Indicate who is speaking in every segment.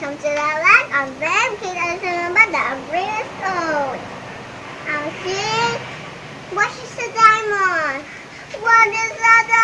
Speaker 1: welcome to the life of them. Please always remember the umbrella code. I'm seeing what is the diamond? What is the diamond?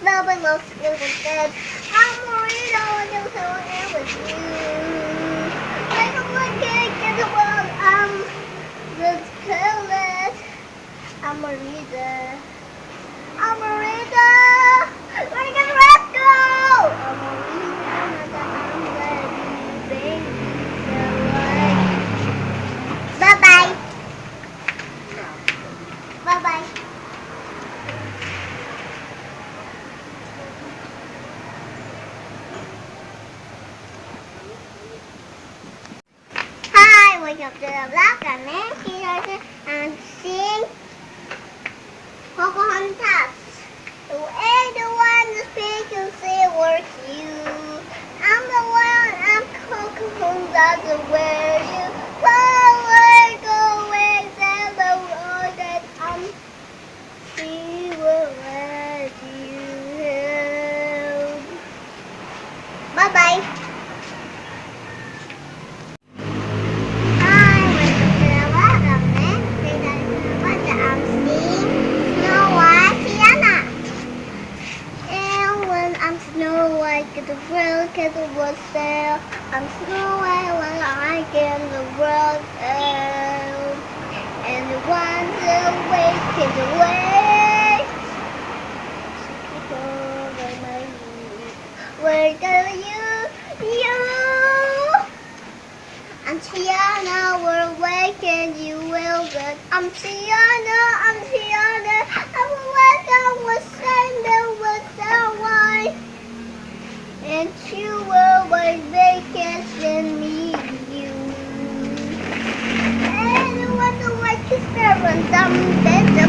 Speaker 1: Snubbing those little dead. I'm with you. Like a cake in the world, I'm. I'm Merida. I'm Merida. We're gonna let's go. I'm Merida, I'm ready, baby. Bye bye. Bye bye. Welcome to the vlog. I'm Nancy Larson. I'm seeing Pocahontas. The way the and say work you. I'm the one, I'm Pocahontas, the where White, get the world, get sail. I'm Snow White when I get the world sail. And ones away, get away. Where go you, you? I'm Tiana, we're awake and you will good. I'm Tiana, I'm Tiana, quan tâm đến giúp